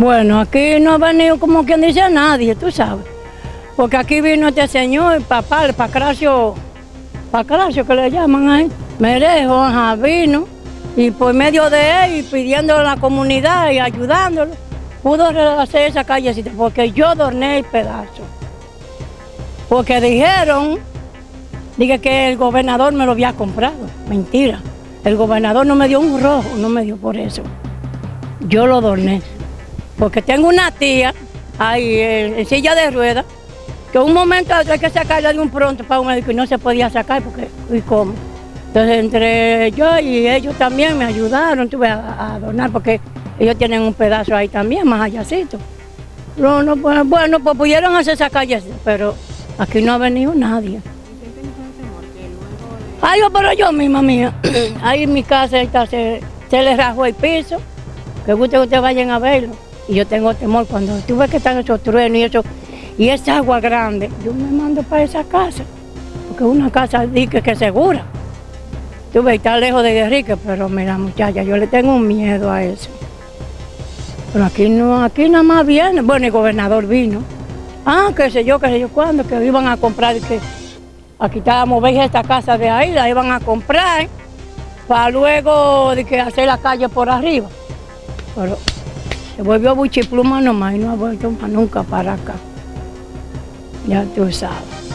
Bueno, aquí no ha venido como quien dice nadie, tú sabes. Porque aquí vino este señor, el papá, el Pacracio, Pacracio que le llaman ahí, Merejo, ajá, vino. Y por medio de él, y pidiendo a la comunidad y ayudándolo, pudo hacer esa callecita, porque yo dorné el pedazo. Porque dijeron, dije que el gobernador me lo había comprado. Mentira. El gobernador no me dio un rojo, no me dio por eso. Yo lo dorné. Porque tengo una tía ahí en, silla de ruedas, que un momento hay que sacarla de un pronto para un médico y no se podía sacar porque, ¿y cómo? Entonces entre yo y ellos también me ayudaron, tuve a, donar porque ellos tienen un pedazo ahí también, más allácito. No, no, bueno, pues pudieron hacer esa calle, pero aquí no ha venido nadie. Ay, pero yo misma mía, ahí en mi casa está, se, se le rajó el piso, que guste que ustedes vayan a verlo. Y yo tengo temor cuando tú ves que están esos truenos y eso, y esa agua grande, yo me mando para esa casa, porque es una casa dique que segura. Tú ves, está lejos de Guerrique, pero mira muchacha, yo le tengo miedo a eso. Pero aquí no, aquí nada más viene, bueno, el gobernador vino. Ah, qué sé yo, qué sé yo cuándo, que iban a comprar, que aquí estábamos, veis esta casa de ahí, la iban a comprar para luego de que hacer la calle por arriba. Pero se volvió buchipluma nomás y no ha vuelto nunca para acá. Ya tú sabes.